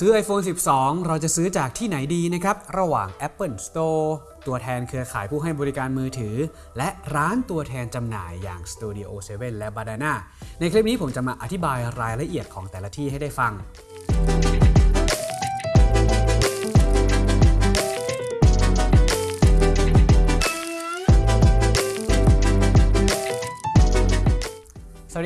ซื้อ iPhone 12 เราจะซื้อจากที่ไหนดีนะครับ ระหว่าง Apple Store ตัวแทนเครือข่ายผู้ให้บริการมือถือ และร้านตัวแทนจำหน่ายอย่าง Studio 7 และ Badana ในคลิปนี้ผมจะมาอธิบายรายละเอียดของแต่ละที่ให้ได้ฟัง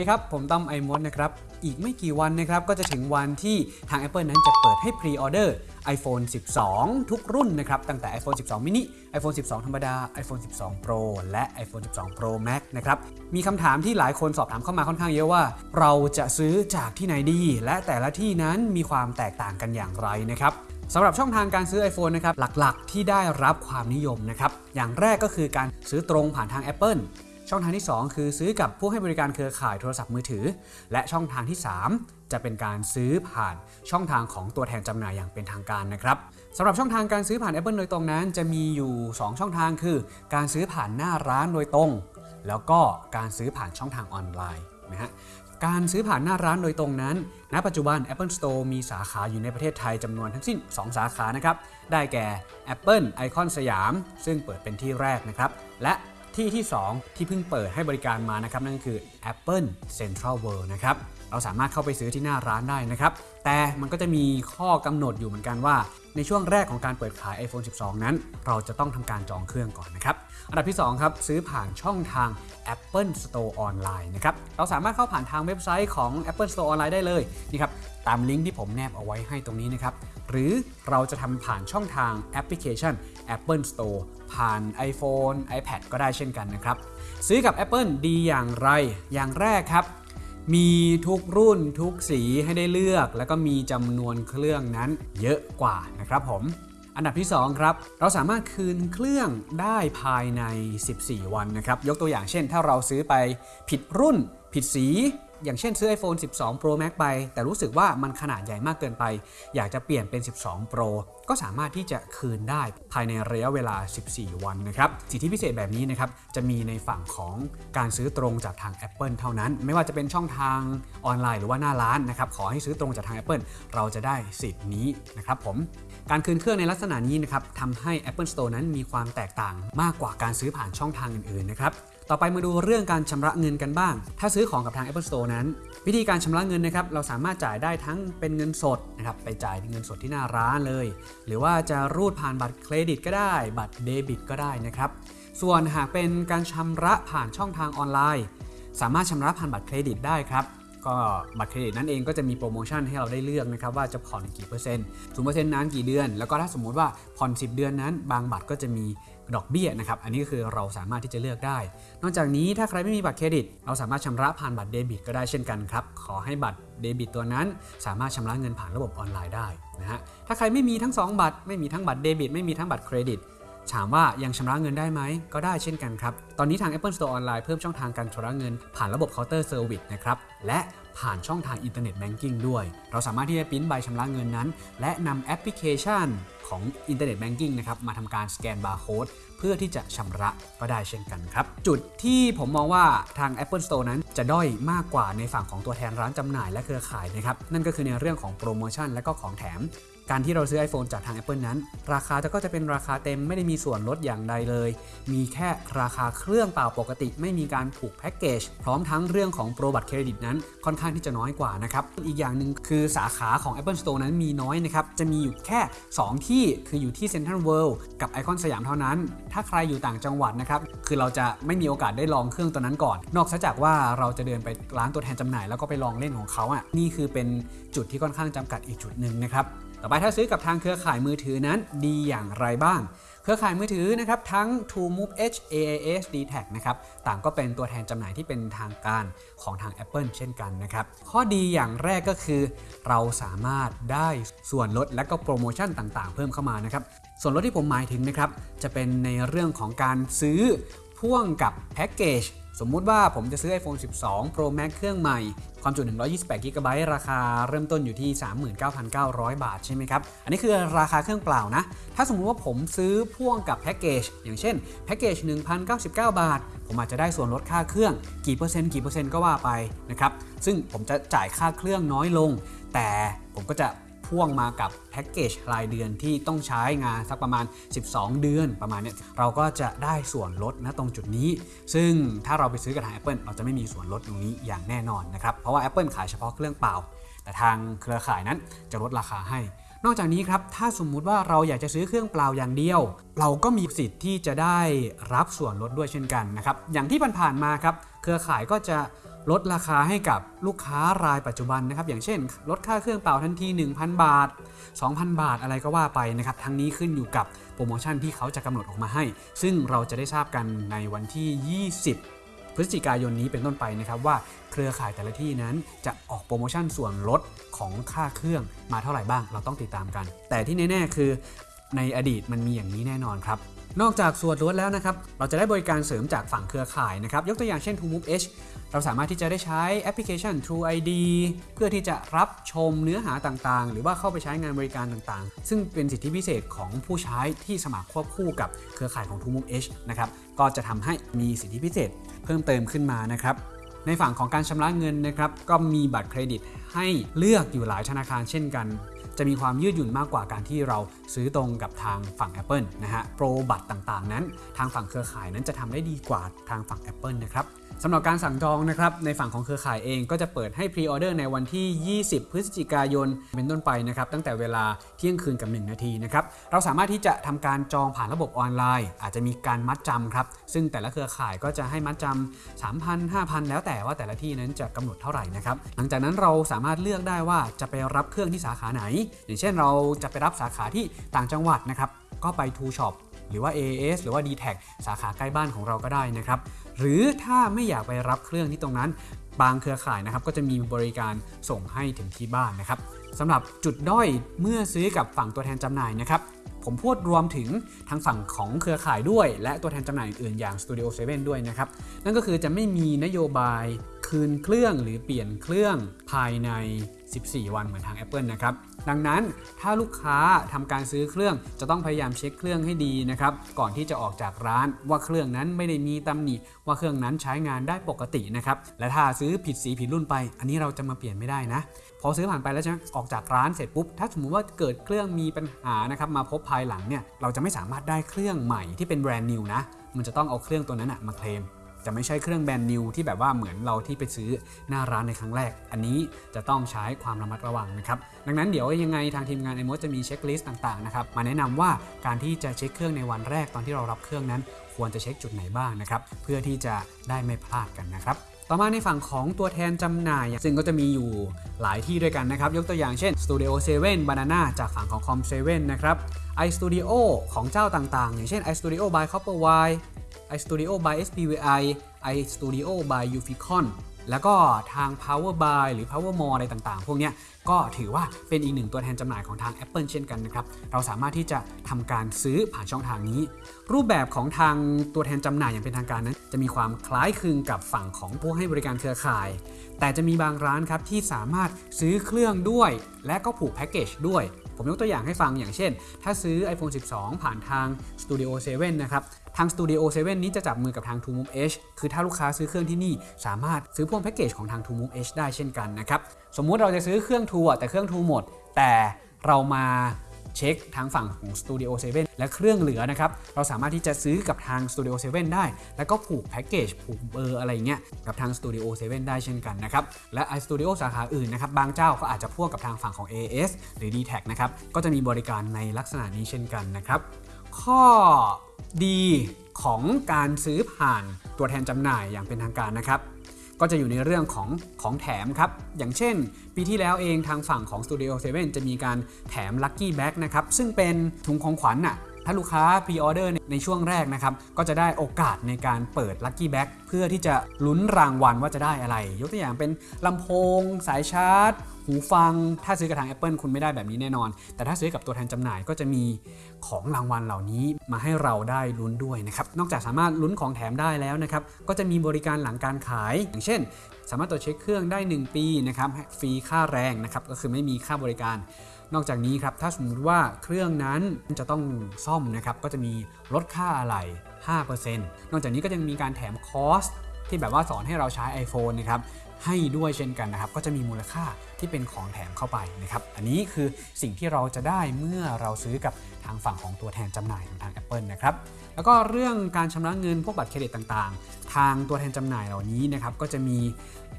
ดีครับ ผมต้อมไอมดนะครับ อีกไม่กี่วันนะครับ ก็จะถึงวันที่ทาง Apple นั้นจะเปิดให้พรีออเดอร์ iPhone 12 ทุกรุ่นนะครับ ตั้งแต่ iPhone 12 mini iPhone 12 ธรรมดา iPhone 12 Pro และ iPhone 12 Pro Max นะครับ มีคำถามที่หลายคนสอบถามเข้ามาค่อนข้างเยอะว่า เราจะซื้อจากที่ไหนดี และแต่ละที่นั้นมีความแตกต่างกันอย่างไรนะครับสำหรับช่องทางการซื้อ iPhone นะครับหลักๆ ที่ได้รับความนิยมนะครับอย่างแรกก็คือการซื้อตรงผ่านทาง Apple ช่องทางที่ 2 คือซื้อกับผู้ให้บริการเครือข่ายโทรศัพท์มือถือ และช่องทางที่ 3 จะเป็นการซื้อผ่านช่องทางของตัวแทนจำหน่ายอย่างเป็นทางการนะครับสำหรับช่องทางการซื้อผ่าน Apple โดยตรงนั้น จะมีอยู่ 2 ช่องทางคือ การซื้อผ่านหน้าร้านโดยตรง แล้วก็การซื้อผ่านช่องทางออนไลน์นะฮะการซื้อผ่านหน้าร้านโดยตรงนั้น ณ ปัจจุบัน Apple Store มีสาขาอยู่ในประเทศไทยจำนวนทั้งสิ้น 2 สาขานะครับ ได้แก่ Apple ไอคอนสยาม ซึ่งเปิดเป็นที่แรกนะครับ และ ที่ที่ 2 ที่เพิ่งเปิดให้บริการมานะครับนั่นก็คือ Apple Central World นะครับเราสามารถเข้าไปซื้อที่หน้าร้านได้นะครับแต่มันก็จะมีข้อกำหนดอยู่เหมือนกันว่า ในช่วงแรกของการเปิดขาย iPhone 12 นั้น เราจะต้องทำการจองเครื่องก่อนนะครับ อันดับที่ 2 ครับ ซื้อผ่านช่องทาง Apple Store ออนไลน์นะครับ เราสามารถเข้าผ่านทางเว็บไซต์ของ Apple Store ออนไลน์ได้เลยนี่ครับตามลิงก์ที่ผมแนบเอาไว้ให้ตรงนี้นะครับ หรือเราจะทำผ่านช่องทางแอปพลิเคชัน Apple Store ผ่าน iPhone iPad ก็ได้เช่นกันนะครับ ซื้อกับ Apple ดีอย่างไร อย่างแรกครับ มีทุกรุ่นทุกสีให้ได้เลือก แล้วก็มีจำนวนเครื่องนั้นเยอะกว่านะครับผม อันดับที่ 2 ครับ เราสามารถคืนเครื่องได้ภายใน 14 วันนะครับ ยกตัวอย่างเช่น ถ้าเราซื้อไปผิดรุ่น ผิดสี อย่างเช่นซื้อ iPhone 12 Pro Max ไป แต่รู้สึกว่ามันขนาดใหญ่มากเกินไป อยากจะเปลี่ยนเป็น 12 Pro ก็สามารถที่จะคืนได้ภายในระยะเวลา 14 วันนะครับ สิทธิพิเศษแบบนี้นะครับ จะมีในฝั่งของการซื้อตรงจากทาง Apple เท่านั้น ไม่ว่าจะเป็นช่องทางออนไลน์หรือว่าหน้าร้านนะครับ ขอให้ซื้อตรงจากทาง Apple เราจะได้สิทธิ์นี้นะครับผม การคืนเครื่องในลักษณะนี้นะครับทำให้ Apple Store นั้นมีความแตกต่างมากกว่าการซื้อผ่านช่องทางอื่นๆนะครับ ต่อไปมาดูเรื่องการชำระเงินกันบ้าง ถ้าซื้อของกับทาง Apple Store นั้น วิธีการชำระเงินนะครับ เราสามารถจ่ายได้ทั้งเป็นเงินสดนะครับ ไปจ่ายเงินสดที่หน้าร้านเลย หรือว่าจะรูดผ่านบัตรเครดิตก็ได้ บัตรเดบิตก็ได้นะครับ ส่วนหากเป็นการชำระผ่านช่องทางออนไลน์ สามารถชำระผ่านบัตรเครดิตได้ครับ ก็บัตรเครดิตนั่นเองก็จะมีโปรโมชั่นให้เราได้เลือกนะครับว่าจะผ่อนกี่เปอร์เซ็นต์ศูนย์เปอร์เซ็นต์นั้นกี่เดือน แล้วก็ถ้าสมมุติว่าผ่อน 10 เดือนนั้น บางบัตรก็จะมีดอกเบี้ยนะครับ อันนี้ก็คือเราสามารถที่จะเลือกได้ นอกจากนี้ถ้าใครไม่มีบัตรเครดิต เราสามารถชำระผ่านบัตรเดบิตก็ได้เช่นกันครับ ขอให้บัตรเดบิตตัวนั้น สามารถชำระเงินผ่านระบบออนไลน์ได้นะฮะ ถ้าใครไม่มีทั้ง 2 บัตร ไม่มีทั้งบัตรเดบิต ไม่มีทั้งบัตรเครดิต ถามว่ายังชำระเงินได้ไหม ก็ได้เช่นกันครับ ตอนนี้ทาง Apple Store ออนไลน์เพิ่มช่องทางการชำระเงิน ผ่านระบบเคาน์เตอร์เซอร์วิสนะครับ และผ่านช่องทางอินเทอร์เน็ตแบงกิ้งด้วย เราสามารถที่จะปริ้นใบชำระเงินนั้น และนำแอปพลิเคชันของอินเทอร์เน็ตแบงกิ้งนะครับมาทำการสแกนบาร์โค้ดเพื่อที่จะชำระก็ได้เช่นกันครับ จุดที่ผมมองว่าทาง Apple Store นั้นจะด้อยมากกว่าในฝั่งของตัวแทนร้านจำหน่ายและเครือข่ายนะครับนั่นก็คือในเรื่องของโปรโมชั่นและก็ของแถม การที่เราซื้อ iPhone จากทาง Apple นั้น ราคาจะก็จะเป็นราคาเต็มไม่ได้มีส่วนลดอย่างใดเลย มีแค่ราคาเครื่องเปล่าปกติ ไม่มีการผูกแพ็กเกจพร้อมทั้งเรื่องของโปรบัตรเครดิตนั้นค่อนข้างที่จะน้อยกว่านะครับอีกอย่างหนึ่งคือสาขาของ Apple Store นั้นมีน้อยนะครับจะมีอยู่แค่ 2 ที่คืออยู่ที่ Central World กับไอคอนสยามเท่านั้น ถ้าใครอยู่ต่างจังหวัดนะครับคือเราจะไม่มีโอกาสได้ลองเครื่องตัวนั้นก่อน นอกจากว่าเราจะเดินไปร้านตัวแทนจำหน่ายแล้วก็ไปลองเล่นของเขาอะนี่คือเป็นจุดที่ค่อนข้างจำกัดอีกจุดหนึ่งนะครับ ต่อไปถ้าซื้อกับทางเครือข่ายมือถือนั้นดีอย่างไรบ้าง เครือข่ายมือถือนะครับทั้ง TrueMove H AAS d t a c นะครับต่างก็เป็นตัวแทนจำหน่ายที่เป็นทางการของทาง Apple เช่นกันนะครับ ข้อดีอย่างแรกก็คือ เราสามารถได้ส่วนลดและก็โปรโมชั่นต่างๆ เพิ่มเข้ามานะครับ ส่วนลดที่ผมหมายถึงนะครับจะเป็นในเรื่องของการซื้อพ่วงกับแพ็กเกจ สมมุติว่าผมจะซื้อ iPhone 12 Pro Max เครื่องใหม่ ความจุ 128 g b ราคาเริ่มต้นอยู่ที่ 39,900 บาทใช่ไหมครับ อันนี้คือราคาเครื่องเปล่านะ ถ้าสมมุติว่าผมซื้อพ่วงกับแพ็กเกจ อย่างเช่นแพ็กเกจ 1,099 บาท ผมอาจจะได้ส่วนลดค่าเครื่อง กี่เปอร์เซ็นต์กี่เปอร์เซ็นต์ก็ว่าไปนะครับ ซึ่งผมจะจ่ายค่าเครื่องน้อยลง แต่ผมก็จะ พ่วงมากับแพ็กเกจรายเดือนที่ต้องใช้งานสักประมาณ 12 เดือนประมาณเนี้ยเราก็จะได้ส่วนลดนะตรงจุดนี้ ซึ่งถ้าเราไปซื้อกับทาง Apple เราจะไม่มีส่วนลดตรงนี้อย่างแน่นอนนะครับเพราะว่า Apple ขายเฉพาะเครื่องเปล่า แต่ทางเครือข่ายนั้นจะลดราคาให้นอกจากนี้ครับ ถ้าสมมุติว่าเราอยากจะซื้อเครื่องเปล่าอย่างเดียว เราก็มีสิทธิ์ที่จะได้รับส่วนลดด้วยเช่นกันนะครับ อย่างที่ผ่านๆมาครับ เครือข่ายก็จะ ลดราคาให้กับลูกค้ารายปัจจุบันนะครับ อย่างเช่น ลดค่าเครื่องเป่าทันที 1,000 บาท 2,000 บาทอะไรก็ว่าไปนะครับ ทั้งนี้ขึ้นอยู่กับโปรโมชั่นที่เขาจะกำหนดออกมาให้ ซึ่งเราจะได้ทราบกันในวันที่ 20พฤศจิกายนนี้เป็นต้นไปนะครับว่าเครือข่ายแต่ละที่นั้นจะออกโปรโมชั่นส่วนลดของค่าเครื่องมาเท่าไหร่บ้างเราต้องติดตามกัน แต่ที่แน่ๆคือในอดีตมันมีอย่างนี้แน่นอนครับ นอกจากส่วนลดแล้วนะครับ เราจะได้บริการเสริมจากฝั่งเครือข่ายนะครับ ยกตัวอย่างเช่น TrueMove H เราสามารถที่จะได้ใช้แอปพลิเคชัน True ID เพื่อที่จะรับชมเนื้อหาต่างๆ หรือว่าเข้าไปใช้งานบริการต่างๆ ซึ่งเป็นสิทธิพิเศษของผู้ใช้ที่สมัครควบคู่กับเครือข่ายของ TrueMove H นะครับ ก็จะทำให้มีสิทธิพิเศษเพิ่มเติมขึ้นมานะครับในฝั่งของการชำระเงินนะครับก็มีบัตรเครดิตให้เลือกอยู่หลายธนาคารเช่นกัน จะมีความยืดหยุ่นมากกว่าการที่เราซื้อตรงกับทางฝั่ง Apple นะฮะโปรบัตรต่างๆ นั้น ทางฝั่งเครือข่ายนั้นจะทำได้ดีกว่าทางฝั่ง Apple นะครับสำหรับการสั่งจองนะครับในฝั่งของเครือข่ายเองก็จะเปิดให้พรีออเดอร์ในวันที่ 20 พฤศจิกายน เป็นต้นไปนะครับตั้งแต่เวลาเที่ยงคืนกับ 1 นาทีนะครับเราสามารถที่จะทำการจองผ่านระบบออนไลน์ อาจจะมีการมัดจำครับซึ่งแต่ละเครือข่ายก็จะให้มัดจำ3,000 5,000 แล้วแต่ว่าแต่ละที่นั้นจะกำหนดเท่าไหร่นะครับหลังจากนั้นเราสามารถเลือกได้ว่าจะไปรับเครื่องที่สาขาไหนอย่างเช่นเราจะไปรับสาขาที่ต่างจังหวัดนะครับ ก็ไป t ูช็อปหรือว่า AAS หรือว่า d t แทสาขาใกล้บ้านของเราก็ได้นะครับ หรือถ้าไม่อยากไปรับเครื่องที่ตรงนั้น บางเครือข่ายนะครับ ก็จะมีบริการส่งให้ถึงที่บ้านนะครับสำหรับจุดด้อยเมื่อซื้อกับฝั่งตัวแทนจำหน่ายนะครับผมพูดรวมถึงทางฝั่งของเครือข่ายด้วย และตัวแทนจำหน่ายอื่นๆอย่าง Studio 7 ด้วยนะครับ นั่นก็คือจะไม่มีนโยบายคืนเครื่องหรือเปลี่ยนเครื่องภายใน 14 วันเหมือนทาง Apple นะครับดังนั้นถ้าลูกค้าทำการซื้อเครื่องจะต้องพยายามเช็คเครื่องให้ดีนะครับก่อนที่จะออกจากร้านว่าเครื่องนั้นไม่ได้มีตำหนิว่าเครื่องนั้นใช้งานได้ปกตินะครับและถ้าซื้อผิดสีผิดรุ่นไป อันนี้เราจะมาเปลี่ยนไม่ได้นะพอซื้อผ่านไปแล้วใช่ไหมออกจากร้านเสร็จปุ๊บถ้าสมมติว่าเกิดเครื่องมีปัญหานะครับมาพบภายหลังเนี่ยเราจะไม่สามารถได้เครื่องใหม่ที่เป็นแบรนด์นิวนะมันจะต้องเอาเครื่องตัวนั้นนะมาเคลม จะไม่ใช่เครื่องแบรนด์นิวที่แบบว่าเหมือนเราที่ไปซื้อหน้าร้านในครั้งแรก อันนี้จะต้องใช้ความระมัดระวังนะครับ ดังนั้นเดี๋ยวยังไงทางทีมงานไอโมจะมีเช็คลิสต์ต่างๆนะครับมาแนะนำว่าการที่จะเช็คเครื่องในวันแรกตอนที่เรารับเครื่องนั้น ควรจะเช็คจุดไหนบ้างนะครับเพื่อที่จะได้ไม่พลาดกันนะครับต่อมาในฝั่งของตัวแทนจำหน่าย ซึ่งก็จะมีอยู่หลายที่ด้วยกันนะครับ ยกตัวอย่างเช่น Studio 7 Banana จากฝั่งของ Com 7 นะครับ iStudio ของเจ้าต่างๆ อย่างเช่น iStudio by Copperwire iStudio by SPVI iStudio by Uficon แล้วก็ทาง Power by หรือ Power More อะไรต่างๆ พวกนี้ก็ถือว่าเป็นอีกหนึ่งตัวแทนจำหน่ายของทาง Apple เช่นกันนะครับ เราสามารถที่จะทำการซื้อผ่านช่องทางนี้ รูปแบบของทางตัวแทนจำหน่ายอย่างเป็นทางการนั้น จะมีความคล้ายคลึงกับฝั่งของผู้ให้บริการเครือข่าย แต่จะมีบางร้านครับที่สามารถซื้อเครื่องด้วย และก็ผูกแพ็กเกจด้วย ผมยกตัวอย่างให้ฟังอย่างเช่น ถ้าซื้อ iPhone 12 ผ่านทาง Studio 7 นะครับ ทาง Studio 7 นี้จะจับมือกับทาง t o m o v e Edge คือถ้าลูกค้าซื้อเครื่องที่นี่สามารถซื้อพ่วงแพ็กเกจของทาง t o m o v e Edge ได้เช่นกันนะครับ สมมุติเราจะซื้อเครื่อง tour แต่เครื่อง tour หมด แต่เรามา เช็คทางฝั่งของ Studio 7 และเครื่องเหลือนะครับ เราสามารถที่จะซื้อกับทาง Studio 7 ได้ แล้วก็ผูกแพ็กเกจผูกเบอร์อะไรเงี้ยกับทาง Studio 7 ได้เช่นกันนะครับ และ iStudio สาขาอื่นนะครับ บางเจ้าก็อาจจะพ่วงกับทางฝั่งของ AS หรือ d t แทนะครับ ก็จะมีบริการในลักษณะนี้เช่นกันนะครับ ข้อดีของการซื้อผ่านตัวแทนจำหน่ายอย่างเป็นทางการนะครับ ก็จะอยู่ในเรื่องของของแถมครับ อย่างเช่น ปีที่แล้วเองทางฝั่งของ Studio 7 จะมีการแถม Lucky Bag นะครับ ซึ่งเป็นถุงของขวัญน่ะ ถ้าลูกค้าพรีออเดอร์ในช่วงแรกนะครับ ก็จะได้โอกาสในการเปิด Lucky Bag เพื่อที่จะลุ้นรางวัลว่าจะได้อะไร ยกตัวอย่างเป็นลำโพง สายชาร์จ หูฟัง ถ้าซื้อกับทาง Apple คุณไม่ได้แบบนี้แน่นอน แต่ถ้าซื้อกับตัวแทนจำหน่ายก็จะมีของรางวัลเหล่านี้มาให้เราได้ลุ้นด้วยนะครับ นอกจากสามารถลุ้นของแถมได้แล้วนะครับ ก็จะมีบริการหลังการขาย อย่างเช่น สามารถตรวจเช็คเครื่องได้ 1 ปีนะครับฟรีค่าแรงนะครับก็คือไม่มีค่าบริการ นอกจากนี้ครับถ้าสมมติว่าเครื่องนั้นจะต้องซ่อมนะครับก็จะมีลดค่าอะไหล่5%นอกจากนี้ก็ยังมีการแถมคอร์สที่แบบว่าสอนให้เราใช้ iPhone นะครับให้ด้วยเช่นกันนะครับ ก็จะมีมูลค่าที่เป็นของแถมเข้าไปนะครับ อันนี้คือสิ่งที่เราจะได้เมื่อเราซื้อกับทางฝั่งของตัวแทนจำหน่ายของทาง Apple นะครับ แล้วก็เรื่องการชำระเงินพวกบัตรเครดิตต่าง ทางตัวแทนจำหน่ายเหล่านี้นะครับก็จะมี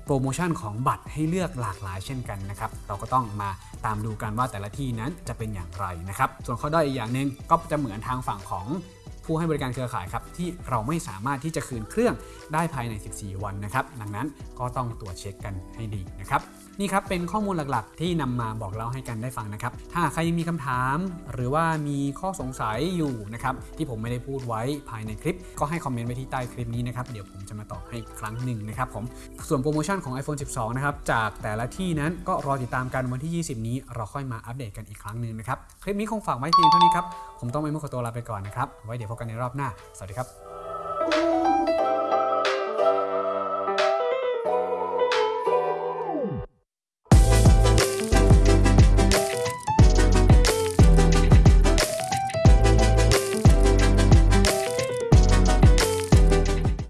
โปรโมชั่นของบัตรให้เลือกหลากหลายเช่นกันนะครับ เราก็ต้องมาตามดูกันว่าแต่ละที่นั้นจะเป็นอย่างไรนะครับ ส่วนข้อด้อยอีกอย่างหนึ่งก็จะเหมือนทางฝั่งของผู้ให้บริการเครือข่ายครับที่เราไม่สามารถที่จะคืนเครื่องได้ภายใน 14 วันนะครับ ดังนั้นก็ต้องตรวจเช็คกันให้ดีนะครับนี่ครับเป็นข้อมูลหลักๆ ที่นำมาบอกเล่าให้กันได้ฟังนะครับ ถ้าใครยังมีคำถาม หรือว่ามีข้อสงสัยอยู่นะครับที่ผมไม่ได้พูดไว้ภายในคลิป ก็ให้คอมเมนต์ไว้ที่ใต้คลิปนี้นะครับเดี๋ยวผมจะมาตอบให้ครั้งหนึ่งนะครับผมส่วนโปรโมชั่นของ iPhone 12 นะครับ จากแต่ละที่นั้นก็รอติดตามกันวันที่ 20 นี้ เราค่อยมาอัปเดตกันอีกครั้งหนึ่งนะครับ คลิปนี้คงฝากไว้เพียงเท่านี้ครับ ผมต้องไปมุขตัวลาไปก่อนนะครับ ไว้เดี๋ยวพบกันในรอบหน้า สวัสดีครับ